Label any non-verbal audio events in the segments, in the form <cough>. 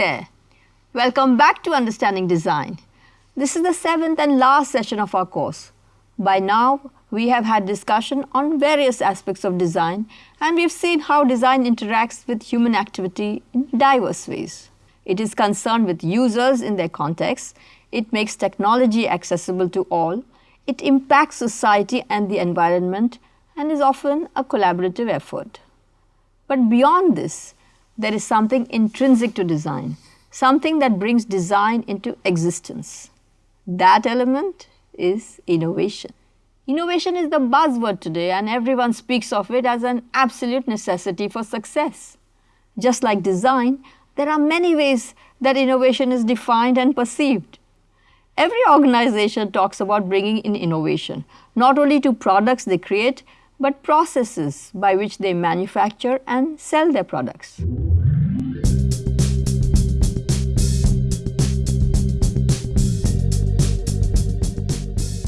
There. Welcome back to Understanding Design. This is the seventh and last session of our course. By now, we have had discussion on various aspects of design and we have seen how design interacts with human activity in diverse ways. It is concerned with users in their context, it makes technology accessible to all, it impacts society and the environment and is often a collaborative effort. But beyond this, there is something intrinsic to design, something that brings design into existence. That element is innovation. Innovation is the buzzword today and everyone speaks of it as an absolute necessity for success. Just like design, there are many ways that innovation is defined and perceived. Every organization talks about bringing in innovation, not only to products they create, but processes by which they manufacture and sell their products.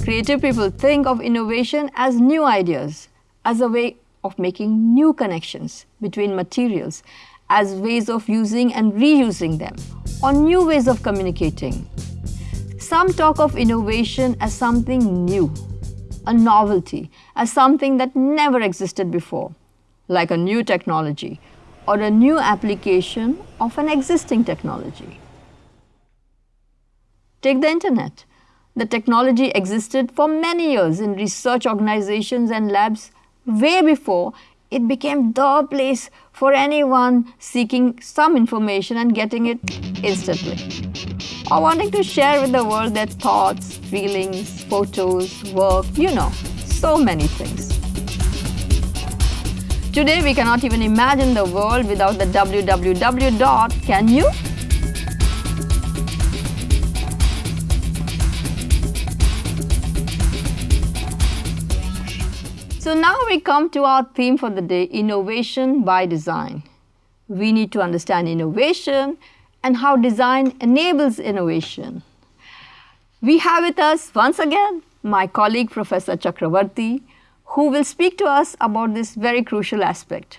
Creative people think of innovation as new ideas, as a way of making new connections between materials, as ways of using and reusing them, or new ways of communicating. Some talk of innovation as something new, a novelty, as something that never existed before, like a new technology or a new application of an existing technology. Take the internet. The technology existed for many years in research organizations and labs way before it became the place for anyone seeking some information and getting it instantly. Or wanting to share with the world their thoughts, feelings, photos, work, you know, so many things. Today we cannot even imagine the world without the www dot, can you? So now we come to our theme for the day, innovation by design. We need to understand innovation and how design enables innovation. We have with us once again my colleague Professor Chakravarti who will speak to us about this very crucial aspect.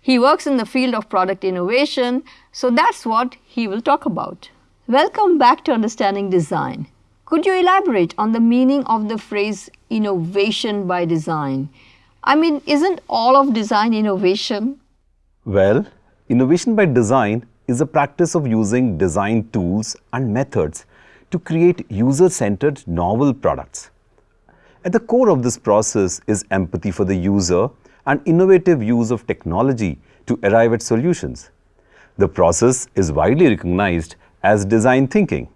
He works in the field of product innovation, so that's what he will talk about. Welcome back to Understanding Design. Could you elaborate on the meaning of the phrase innovation by design? I mean, isn't all of design innovation? Well, innovation by design is a practice of using design tools and methods to create user-centered novel products. At the core of this process is empathy for the user and innovative use of technology to arrive at solutions. The process is widely recognized as design thinking.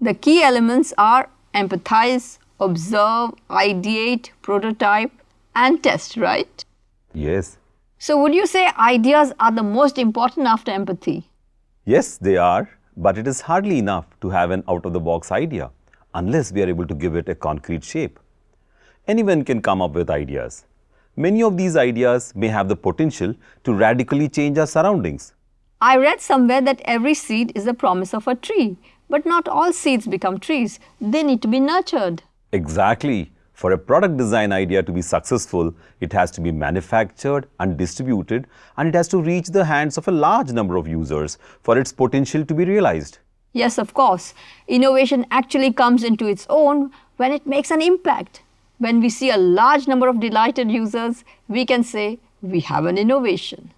The key elements are empathize, observe, ideate, prototype and test, right? Yes. So would you say ideas are the most important after empathy? Yes, they are, but it is hardly enough to have an out-of-the-box idea unless we are able to give it a concrete shape. Anyone can come up with ideas. Many of these ideas may have the potential to radically change our surroundings. I read somewhere that every seed is the promise of a tree, but not all seeds become trees. They need to be nurtured. Exactly. For a product design idea to be successful, it has to be manufactured and distributed and it has to reach the hands of a large number of users for its potential to be realized. Yes, of course. Innovation actually comes into its own when it makes an impact. When we see a large number of delighted users, we can say we have an innovation.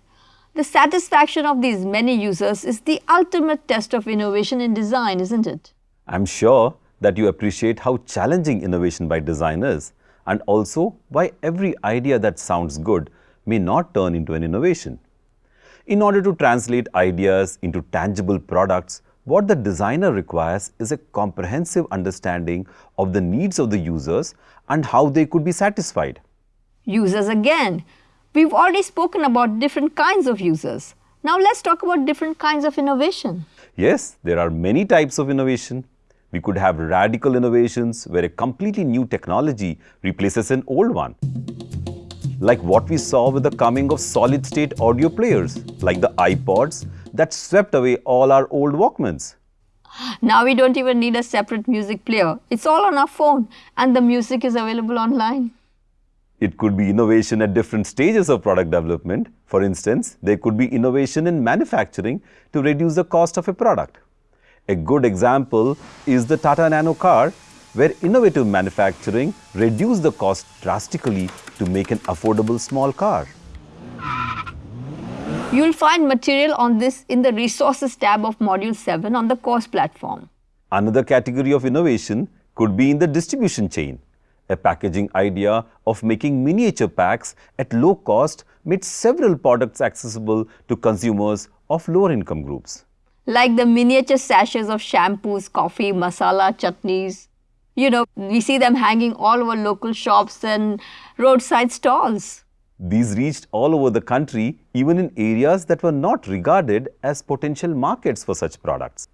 The satisfaction of these many users is the ultimate test of innovation in design, isn't it? I'm sure that you appreciate how challenging innovation by design is and also why every idea that sounds good may not turn into an innovation. In order to translate ideas into tangible products, what the designer requires is a comprehensive understanding of the needs of the users and how they could be satisfied. Users again. We've already spoken about different kinds of users. Now let's talk about different kinds of innovation. Yes, there are many types of innovation. We could have radical innovations where a completely new technology replaces an old one. Like what we saw with the coming of solid-state audio players, like the iPods that swept away all our old Walkmans. Now we don't even need a separate music player. It's all on our phone and the music is available online. It could be innovation at different stages of product development. For instance, there could be innovation in manufacturing to reduce the cost of a product. A good example is the Tata Nano car, where innovative manufacturing reduced the cost drastically to make an affordable small car. You'll find material on this in the Resources tab of Module 7 on the course platform. Another category of innovation could be in the distribution chain. A packaging idea of making miniature packs at low cost made several products accessible to consumers of lower income groups. Like the miniature sachets of shampoos, coffee, masala, chutneys. You know, we see them hanging all over local shops and roadside stalls. These reached all over the country, even in areas that were not regarded as potential markets for such products.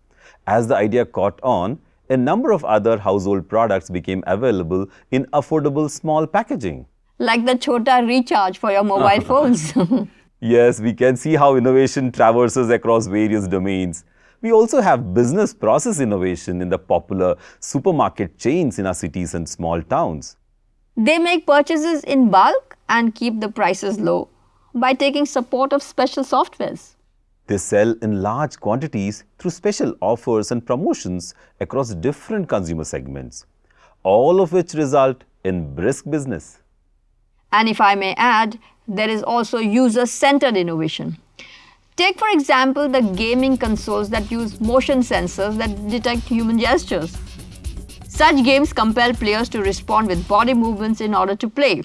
As the idea caught on, a number of other household products became available in affordable small packaging. Like the Chota recharge for your mobile <laughs> phones. <laughs> yes, we can see how innovation traverses across various domains. We also have business process innovation in the popular supermarket chains in our cities and small towns. They make purchases in bulk and keep the prices low by taking support of special softwares. They sell in large quantities through special offers and promotions across different consumer segments, all of which result in brisk business. And if I may add, there is also user-centered innovation. Take for example the gaming consoles that use motion sensors that detect human gestures. Such games compel players to respond with body movements in order to play.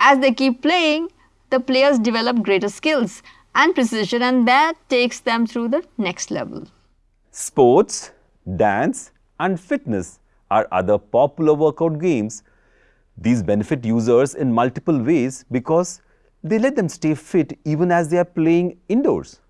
As they keep playing, the players develop greater skills and precision and that takes them through the next level. Sports, dance and fitness are other popular workout games. These benefit users in multiple ways because they let them stay fit even as they are playing indoors.